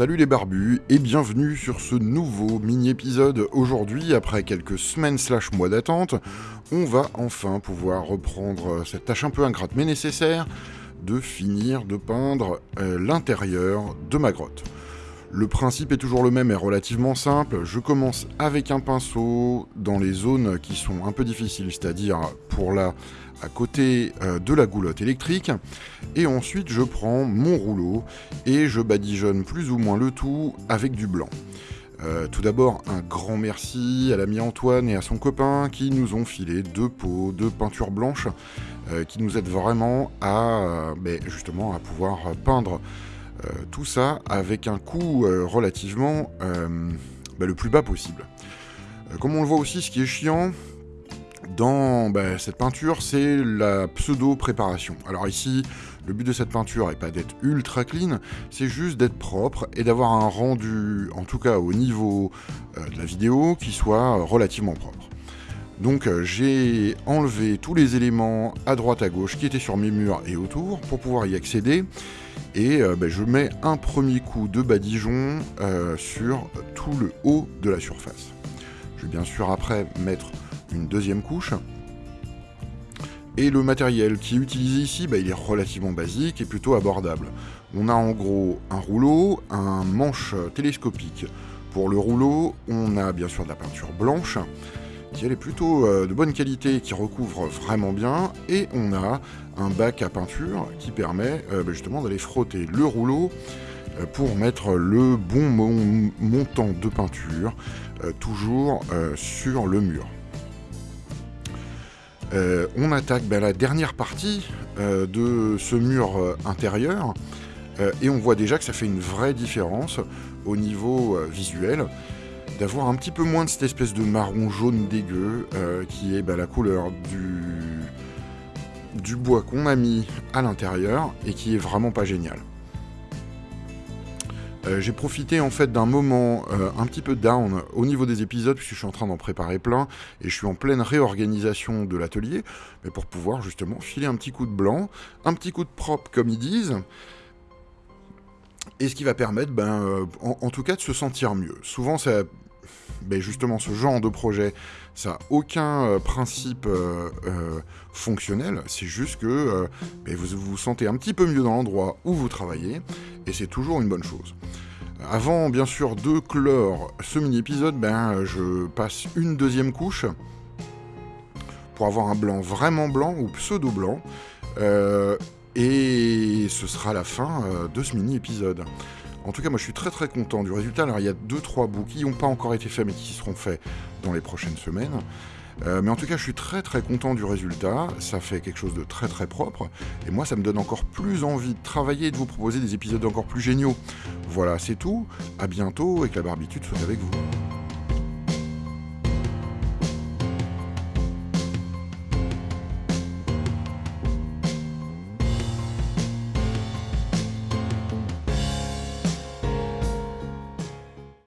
Salut les barbus et bienvenue sur ce nouveau mini-épisode. Aujourd'hui, après quelques semaines slash mois d'attente, on va enfin pouvoir reprendre cette tâche un peu ingrate mais nécessaire de finir de peindre euh, l'intérieur de ma grotte. Le principe est toujours le même et relativement simple. Je commence avec un pinceau dans les zones qui sont un peu difficiles, c'est-à-dire pour là, à côté euh, de la goulotte électrique. Et ensuite, je prends mon rouleau et je badigeonne plus ou moins le tout avec du blanc. Euh, tout d'abord, un grand merci à l'ami Antoine et à son copain qui nous ont filé deux pots de peinture blanche euh, qui nous aident vraiment à ben, justement à pouvoir peindre tout ça avec un coût euh, relativement euh, bah, le plus bas possible. comme on le voit aussi, ce qui est chiant, dans bah, cette peinture, c'est la pseudo-préparation. Alors ici, le but de cette peinture n'est pas d'être ultra clean, c'est juste d'être propre et d'avoir un rendu, en tout cas au niveau de la vidéo, qui soit relativement propre. Donc j'ai enlevé tous les éléments à droite à gauche qui étaient sur mes murs et autour pour pouvoir y accéder et euh, ben, je mets un premier coup de badigeon euh, sur tout le haut de la surface. Je vais bien sûr après mettre une deuxième couche. Et le matériel qui est utilisé ici, ben, il est relativement basique et plutôt abordable. On a en gros un rouleau, un manche télescopique. Pour le rouleau, on a bien sûr de la peinture blanche, qui elle est plutôt euh, de bonne qualité, qui recouvre vraiment bien, et on a un bac à peinture qui permet euh, bah, justement d'aller frotter le rouleau euh, pour mettre le bon montant de peinture toujours sur le mur. on attaque bah, la dernière partie de ce mur intérieur et on voit déjà que ça fait une vraie différence au niveau visuel d'avoir un petit peu moins de cette espèce de marron jaune dégueu euh, qui est bah, la couleur du, du bois qu'on a mis à l'intérieur et qui est vraiment pas génial. Euh, j'ai profité en fait d'un moment euh, un petit peu down au niveau des épisodes puisque je suis en train d'en préparer plein et je suis en pleine réorganisation de l'atelier mais pour pouvoir justement filer un petit coup de blanc, un petit coup de propre comme ils disent et ce qui va permettre ben, en, en, tout cas de se sentir mieux. Souvent ça ben justement ce genre de projet, ça n'a aucun euh, principe euh, euh, fonctionnel, c'est juste que vous vous sentez un petit peu mieux dans l'endroit où vous travaillez, et c'est toujours une bonne chose. Avant, bien sûr, de clore ce mini-épisode, ben, je passe une deuxième couche pour avoir un blanc vraiment blanc ou pseudo-blanc. et ce sera la fin de ce mini-épisode. En tout cas, moi je suis très très content du résultat. Alors il y a 2-3 bouts qui n'ont pas encore été faits mais qui seront faits dans les prochaines semaines. Euh, mais en tout cas, je suis très très content du résultat. Ça fait quelque chose de très très propre. Et moi, ça me donne encore plus envie de travailler et de vous proposer des épisodes encore plus géniaux. Voilà, c'est tout. À bientôt et que la barbitude soit avec vous.